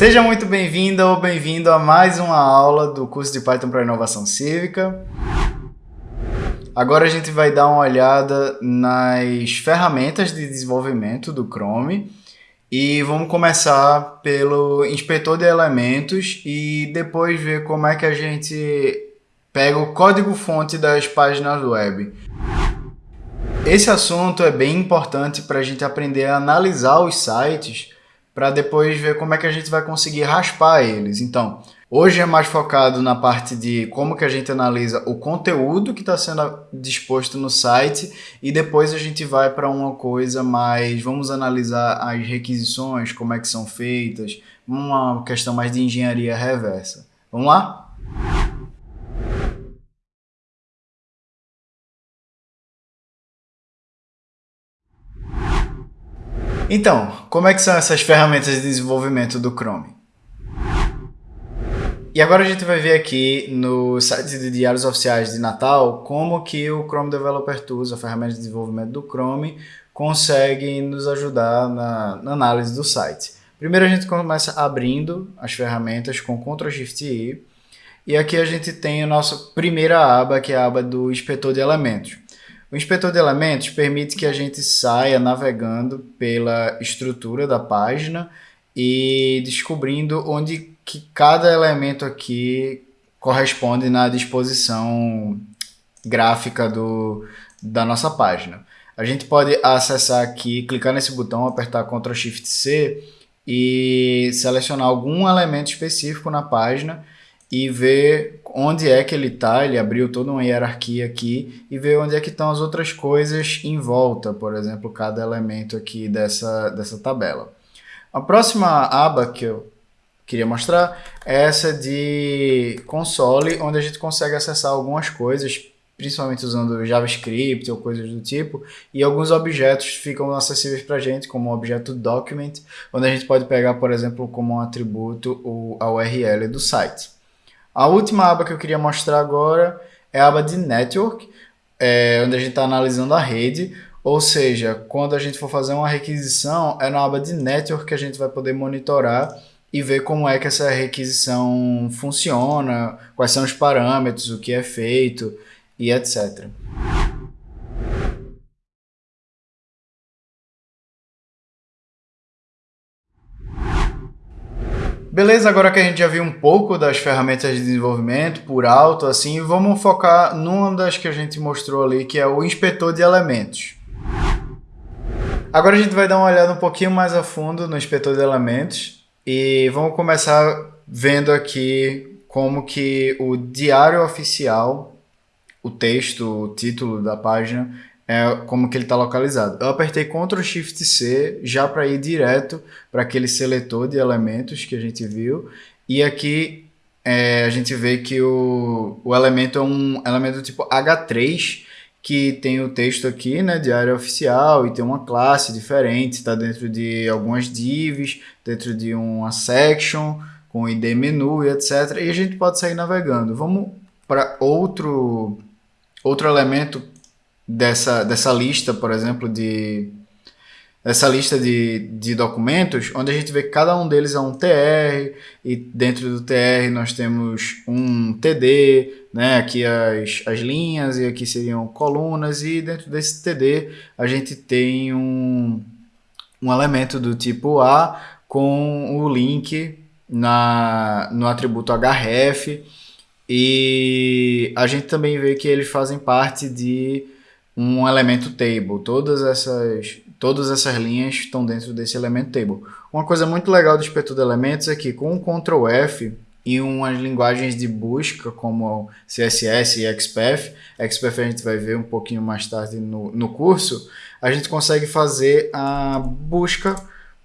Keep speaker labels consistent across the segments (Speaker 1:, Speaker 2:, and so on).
Speaker 1: Seja muito bem-vinda ou bem-vindo a mais uma aula do curso de Python para Inovação Cívica. Agora a gente vai dar uma olhada nas ferramentas de desenvolvimento do Chrome e vamos começar pelo inspetor de elementos e depois ver como é que a gente pega o código-fonte das páginas web. Esse assunto é bem importante para a gente aprender a analisar os sites para depois ver como é que a gente vai conseguir raspar eles. Então, hoje é mais focado na parte de como que a gente analisa o conteúdo que está sendo disposto no site e depois a gente vai para uma coisa mais, vamos analisar as requisições, como é que são feitas, uma questão mais de engenharia reversa. Vamos lá? Então, como é que são essas ferramentas de desenvolvimento do Chrome? E agora a gente vai ver aqui no site de diários oficiais de Natal como que o Chrome Developer Tools, a ferramenta de desenvolvimento do Chrome, consegue nos ajudar na, na análise do site. Primeiro a gente começa abrindo as ferramentas com Ctrl Shift I e aqui a gente tem a nossa primeira aba, que é a aba do inspetor de elementos. O inspetor de elementos permite que a gente saia navegando pela estrutura da página e descobrindo onde que cada elemento aqui corresponde na disposição gráfica do, da nossa página. A gente pode acessar aqui, clicar nesse botão, apertar Ctrl Shift C e selecionar algum elemento específico na página e ver onde é que ele está, ele abriu toda uma hierarquia aqui e ver onde é que estão as outras coisas em volta, por exemplo, cada elemento aqui dessa, dessa tabela. A próxima aba que eu queria mostrar é essa de console, onde a gente consegue acessar algumas coisas, principalmente usando JavaScript ou coisas do tipo, e alguns objetos ficam acessíveis para a gente, como o objeto document, onde a gente pode pegar, por exemplo, como um atributo a URL do site. A última aba que eu queria mostrar agora é a aba de Network, é, onde a gente está analisando a rede, ou seja, quando a gente for fazer uma requisição, é na aba de Network que a gente vai poder monitorar e ver como é que essa requisição funciona, quais são os parâmetros, o que é feito e etc. Beleza, agora que a gente já viu um pouco das ferramentas de desenvolvimento por alto, assim, vamos focar numa das que a gente mostrou ali, que é o inspetor de elementos. Agora a gente vai dar uma olhada um pouquinho mais a fundo no inspetor de elementos e vamos começar vendo aqui como que o diário oficial, o texto, o título da página, é como que ele está localizado. Eu apertei Ctrl Shift C já para ir direto para aquele seletor de elementos que a gente viu. E aqui é, a gente vê que o, o elemento é um elemento tipo H3, que tem o texto aqui, né, de área oficial, e tem uma classe diferente, está dentro de algumas divs, dentro de uma section, com ID menu e etc. E a gente pode sair navegando. Vamos para outro, outro elemento dessa, dessa lista, por exemplo, de essa lista de, de documentos, onde a gente vê que cada um deles é um TR, e dentro do TR nós temos um TD, né? aqui as, as linhas, e aqui seriam colunas, e dentro desse TD a gente tem um, um elemento do tipo A com o link na, no atributo href, e a gente também vê que eles fazem parte de um elemento table. Todas essas, todas essas linhas estão dentro desse elemento table. Uma coisa muito legal do inspetor de elementos é que com o Ctrl F e umas linguagens de busca como CSS e XPath, XPath a gente vai ver um pouquinho mais tarde no, no curso, a gente consegue fazer a busca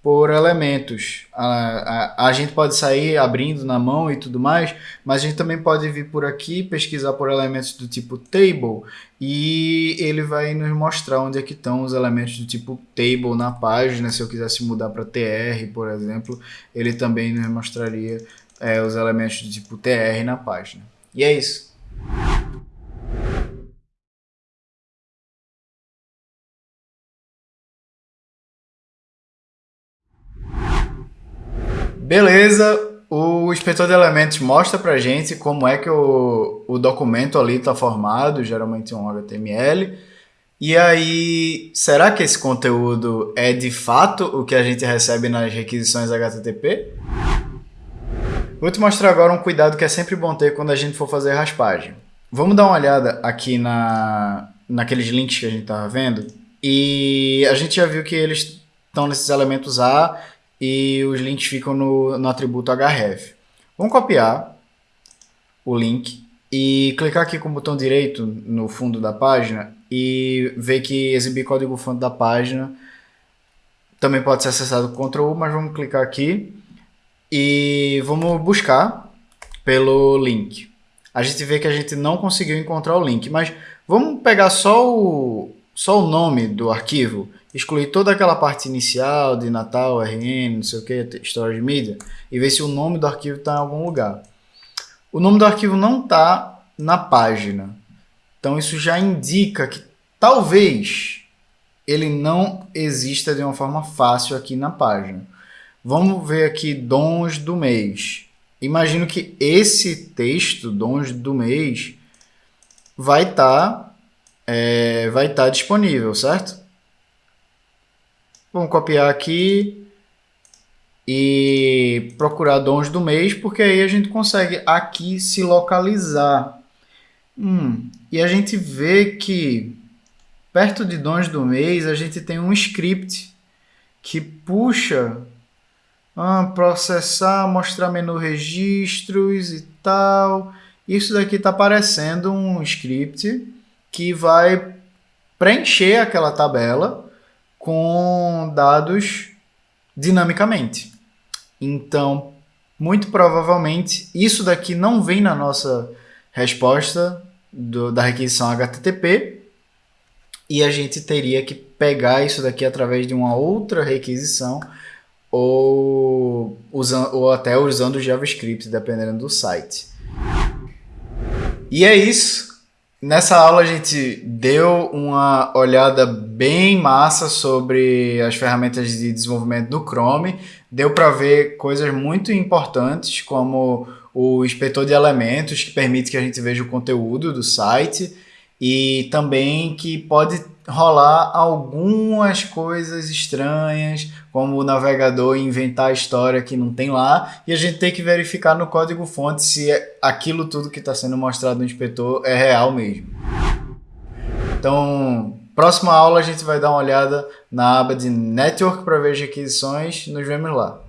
Speaker 1: por elementos. A, a, a, gente pode sair abrindo na mão e tudo mais, mas a gente também pode vir por aqui, pesquisar por elementos do tipo table, e ele vai nos mostrar onde é que estão os elementos do tipo table na página. Se eu quisesse mudar para tr, por exemplo, ele também nos mostraria é, os elementos do tipo tr na página. E é isso. Beleza, o inspetor de elementos mostra pra gente como é que o, o documento ali está formado, geralmente um HTML. E aí, será que esse conteúdo é de fato o que a gente recebe nas requisições HTTP? Vou te mostrar agora um cuidado que é sempre bom ter quando a gente for fazer raspagem. Vamos dar uma olhada aqui na, naqueles links que a gente estava vendo. E a gente já viu que eles estão nesses elementos A e os links ficam no, no atributo href. Vamos copiar o link e clicar aqui com o botão direito no fundo da página e ver que exibir código-fonte da página também pode ser acessado com Ctrl U, mas vamos clicar aqui e vamos buscar pelo link. A gente vê que a gente não conseguiu encontrar o link, mas vamos pegar só o, só o nome do arquivo excluir toda aquela parte inicial de Natal, RN, não sei o que, história de mídia, e ver se o nome do arquivo está em algum lugar. O nome do arquivo não está na página. Então isso já indica que talvez ele não exista de uma forma fácil aqui na página. Vamos ver aqui dons do mês. Imagino que esse texto, dons do mês, vai estar tá, é, vai tá disponível, certo? Vamos copiar aqui e procurar dons do mês, porque aí a gente consegue aqui se localizar. Hum, e a gente vê que perto de dons do mês a gente tem um script que puxa ah, processar, mostrar menu registros e tal. Isso daqui está aparecendo um script que vai preencher aquela tabela com dados dinamicamente. Então, muito provavelmente, isso daqui não vem na nossa resposta do, da requisição HTTP e a gente teria que pegar isso daqui através de uma outra requisição ou, ou até usando JavaScript, dependendo do site. E é isso. Nessa aula a gente deu uma olhada bem massa sobre as ferramentas de desenvolvimento do Chrome. Deu para ver coisas muito importantes como o inspetor de elementos que permite que a gente veja o conteúdo do site e também que pode rolar algumas coisas estranhas, como o navegador inventar a história que não tem lá, e a gente tem que verificar no código-fonte se aquilo tudo que está sendo mostrado no inspetor é real mesmo. Então, próxima aula a gente vai dar uma olhada na aba de Network para ver as requisições. Nos vemos lá.